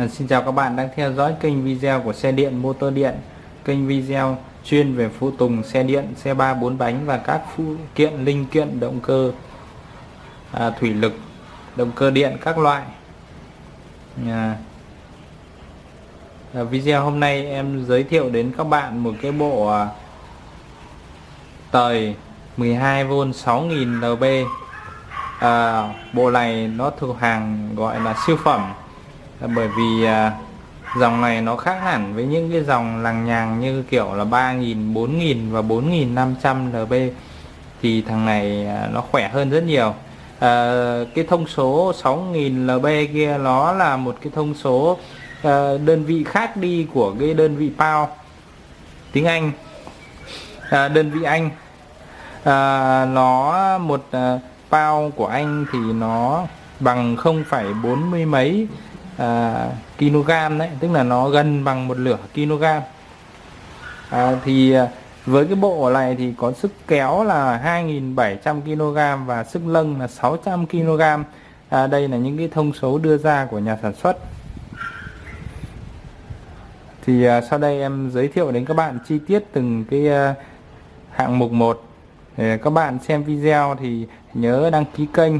À, xin chào các bạn đang theo dõi kênh video của xe điện motor điện. Kênh video chuyên về phụ tùng xe điện xe ba bốn bánh và các phụ kiện linh kiện động cơ à, thủy lực động cơ điện các loại. À, à, video hôm nay em giới thiệu đến các bạn một cái bộ à, tời 12V 6000 lb à, bộ này nó thuộc hàng gọi là siêu phẩm là bởi vì à, dòng này nó khác hẳn với những cái dòng lằng nhằng như kiểu là 3.000 4.000 và 4.500 lb thì thằng này à, nó khỏe hơn rất nhiều. À, cái thông số 6.000 lb kia nó là một cái thông số à, đơn vị khác đi của cái đơn vị pound tiếng Anh. À, đơn vị Anh. À, nó một à, pound của Anh thì nó bằng 0,40 mấy à, kg đấy tức là nó gần bằng một lửa kg à, thì à, với cái bộ này thì có sức kéo là 2.700 kg và sức lâng là 600 kg à, đây là những cái thông số đưa ra của nhà sản xuất. Thì à, sau đây em giới thiệu đến các bạn chi tiết từng cái à, hạng mục một. Để các bạn xem video thì nhớ đăng ký kênh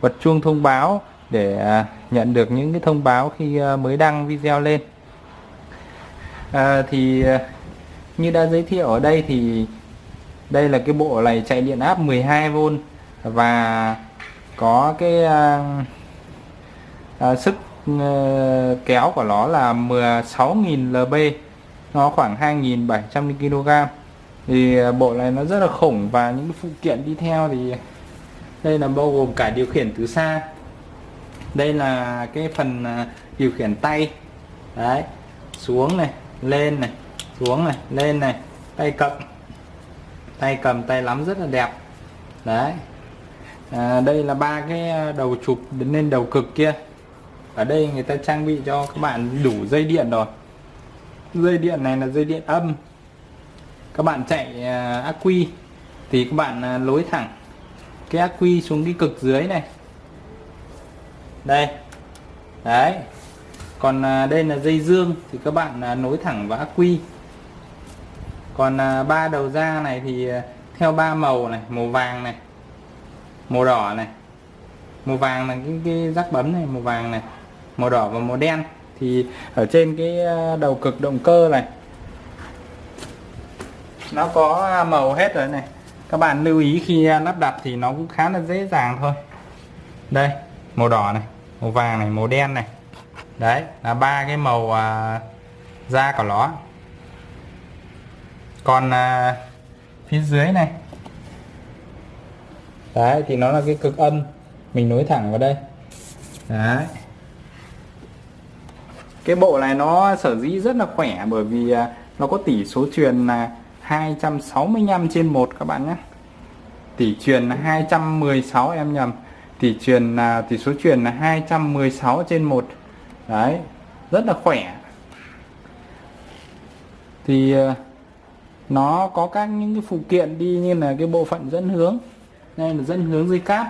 bật chuông thông báo để à, nhận được những cái thông báo khi à, mới đăng video lên. À, thì à, như đã giới thiệu ở đây thì đây là cái bộ này chạy điện áp 12V và có cái à, à, sức à, kéo của nó là 16.000 lb nó khoảng 2.700 kg thì bộ này nó rất là khủng và những phụ kiện đi theo thì đây là bao gồm cả điều khiển từ xa đây là cái phần à, điều khiển tay. Đấy xuống này lên này xuống này lên này tay cầm. Tay cầm tay lắm rất là đẹp. Đấy. À, đây là ba cái à, đầu chụp đến lên đầu cực kia. Ở đây người ta trang bị cho các bạn đủ dây điện rồi. Dây điện này là dây điện âm. Các bạn chạy à, ác quy thì các bạn à, lối thẳng cái ác quy xuống cái cực dưới này đây. Đấy. Còn à, đây là dây dương thì các bạn à, nối thẳng vào ắc quy. Còn à, ba đầu ra này thì theo ba màu này màu vàng này màu đỏ này màu vàng là cái, cái rắc bấm này màu vàng này màu đỏ và màu đen. Thì ở trên cái đầu cực động cơ này nó có màu hết rồi này. Các bạn lưu ý khi lắp đặt thì nó cũng khá là dễ dàng thôi. Đây màu đỏ này màu vàng này màu đen này. Đấy là ba cái màu à, da của nó. Còn à, phía dưới này. Đấy thì nó là cái cực âm. Mình nối thẳng vào đây. Đấy. Cái bộ này nó sở dĩ rất là khỏe bởi vì à, nó có tỷ số truyền là 265 trên 1 các bạn nhé. Tỷ truyền là 216 em nhầm tỷ truyền là tỷ số truyền là 216 trên 1 đấy rất là khỏe. Thì ờ, nó có các những cái phụ kiện đi như là cái bộ phận dẫn hướng đây là dẫn hướng dây cáp.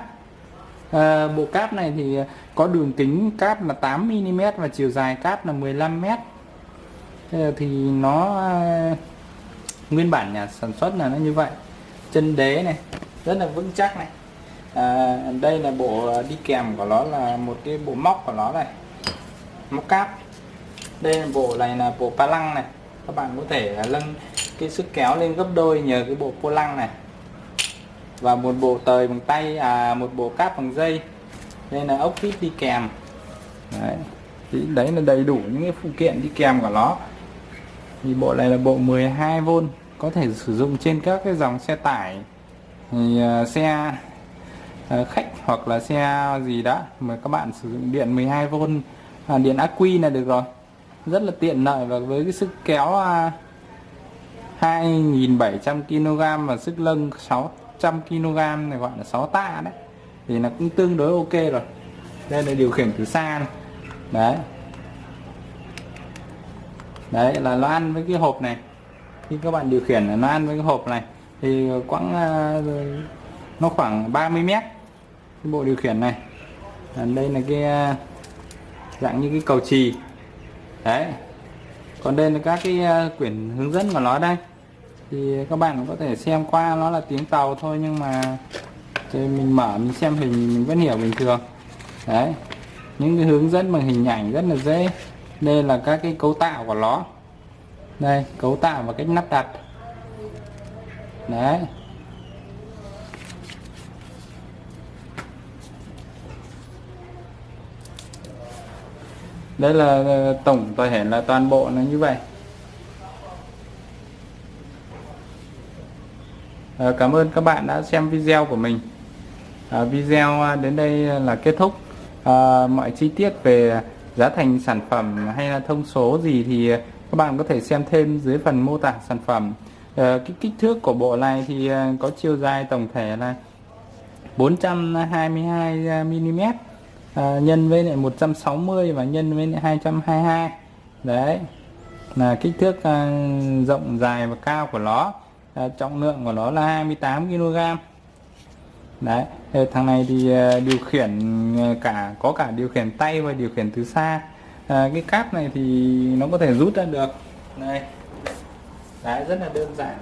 À, bộ cáp này thì có đường kính cáp là 8 mm và chiều dài cáp là 15 m thì nó ờ, nguyên bản nhà sản xuất là nó như vậy. Chân đế này rất là vững chắc này à, đây là bộ đi kèm của nó là một cái bộ móc của nó này. Móc cáp. Đây là bộ này là bộ pa lăng này. Các bạn có thể nâng cái sức kéo lên gấp đôi nhờ cái bộ pô lăng này. Và một bộ tời bằng tay à một bộ cáp bằng dây. Đây là ốc vít đi kèm. Đấy. Thì đấy là đầy đủ những cái phụ kiện đi kèm của nó. Thì bộ này là bộ 12V có thể sử dụng trên các cái dòng xe tải thì uh, xe Ờ, khách hoặc là xe gì đó mà các bạn sử dụng điện 12V à, điện ắc quy là được rồi. Rất là tiện lợi và với cái sức kéo uh, 2.700 kg và sức lưng 600 kg này gọi là 6 tạ đấy thì nó cũng tương đối ok rồi. Đây là điều khiển từ xa này. đấy. Đấy là nó ăn với cái hộp này. Khi các bạn điều khiển nó ăn với cái hộp này thì quãng à, nó khoảng 30 mét cái bộ điều khiển này. À, đây là cái à, dạng như cái cầu trì. Đấy. Còn đây là các cái à, quyển hướng dẫn của nó đây. Thì các bạn có thể xem qua nó là tiếng tàu thôi nhưng mà thì mình mở mình xem hình mình vẫn hiểu bình thường. Đấy. Những cái hướng dẫn bằng hình ảnh rất là dễ. Đây là các cái cấu tạo của nó. Đây cấu tạo và cách lắp đặt. Đấy. Đây là ờ, tổng thể hẻn là toàn bộ nó như vậy. À, cảm ơn các bạn đã xem video của mình. À, video đến đây là kết thúc. À, mọi chi tiết về giá thành sản phẩm hay là thông số gì thì các bạn có thể xem thêm dưới phần mô tả sản phẩm. À, cái kích thước của bộ này thì có chiều dài tổng thể là 422 mm à, nhân với lại 160 và nhân với lại 222 đấy là kích thước à, rộng dài và cao của nó à, trọng lượng của nó là 28 kg đấy thằng này thì à, điều khiển à, cả có cả điều khiển tay và điều khiển từ xa. À, cái cáp này thì nó có thể rút ra được. Đây. Đấy rất là đơn giản.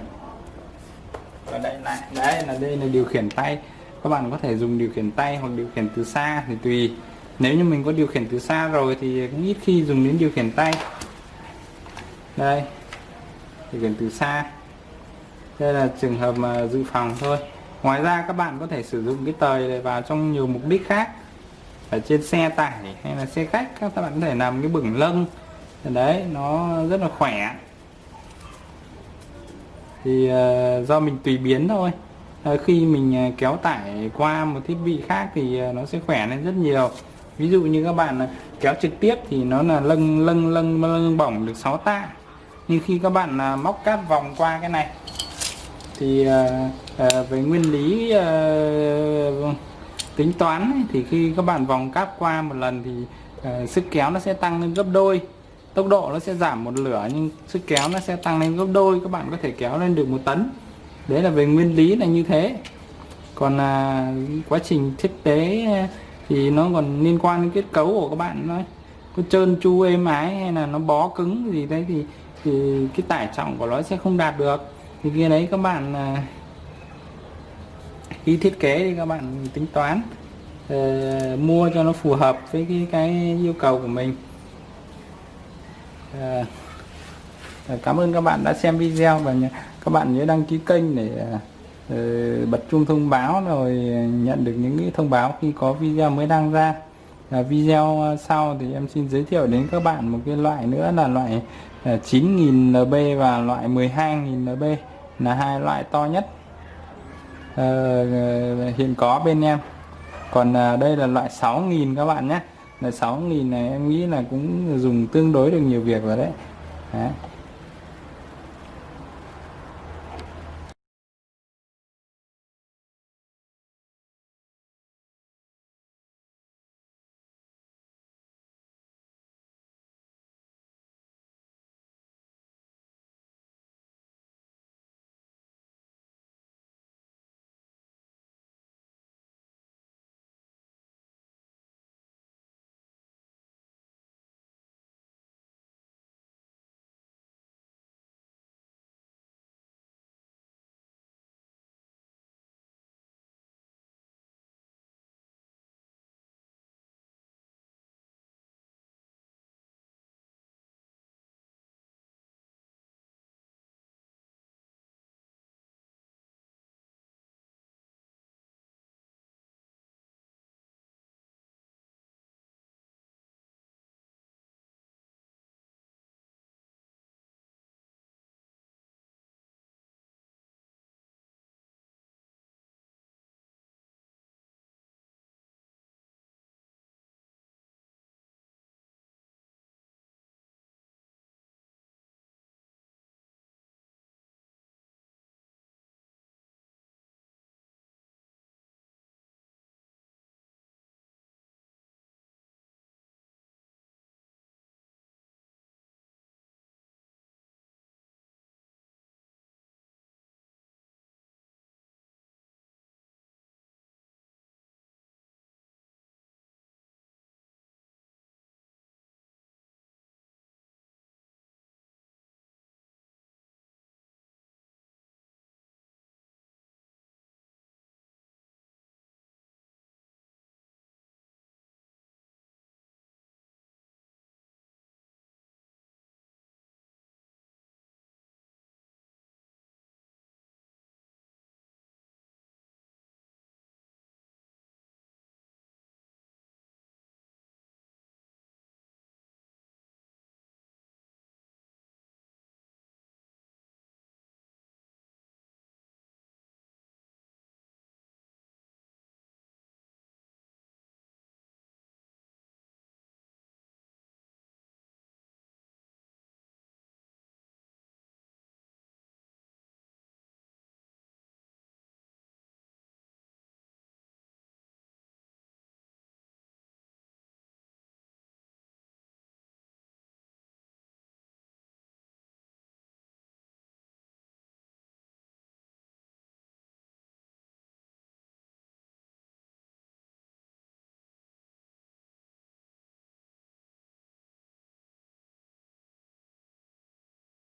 Và đây lại đấy là đây là điều khiển tay các bạn có thể dùng điều khiển tay hoặc điều khiển từ xa thì tùy. Nếu như mình có điều khiển từ xa rồi thì cũng ít khi dùng đến điều khiển tay. Đây điều khiển từ xa. Đây là trường hợp mà dự phòng thôi. Ngoài ra các bạn có thể sử dụng cái tời này vào trong nhiều mục đích khác. Ở trên xe tải hay là xe khách các bạn có thể làm cái bửng lưng đấy nó rất là khỏe. Thì uh, do mình tùy biến thôi. Ờ, khi mình ờ, kéo tải qua một thiết bị khác thì ờ, nó sẽ khỏe lên rất nhiều. Ví dụ như các bạn kéo trực tiếp thì nó là lâng lâng lâng lâng bỏng được 6 tạ. Nhưng khi các bạn móc cáp vòng qua cái này thì về nguyên lý tính toán ấy, thì khi các bạn vòng cáp qua một lần thì uh, sức kéo nó sẽ tăng lên gấp đôi tốc độ nó sẽ giảm một lửa nhưng sức kéo nó sẽ tăng lên gấp đôi các bạn có thể kéo lên được một tấn đấy là về nguyên lý là như thế. Còn là quá trình thiết kế eh, thì nó còn liên quan đến kết cấu của các bạn nói có trơn tru êm ái hay là nó bó cứng gì đấy thì thì cái tải trọng của nó sẽ không đạt được. Thì kia đấy các bạn à, khi thiết kế thì các bạn tính toán uh, mua cho nó phù hợp với cái, cái yêu cầu của mình. Uh, cảm ơn các bạn đã xem video và các bạn nhớ đăng ký kênh để ờ, bật chuông thông báo rồi nhận được những cái thông báo khi có video mới đăng ra. À, video sau thì em xin giới thiệu đến các bạn một cái loại nữa là loại ờ, 9.000 NB và loại 12.000 NB là hai loại to nhất. À, hiện có bên em. Còn đây là loại 6.000 các bạn nhé. Là 6.000 này em nghĩ là cũng dùng tương đối được nhiều việc rồi đấy, đấy.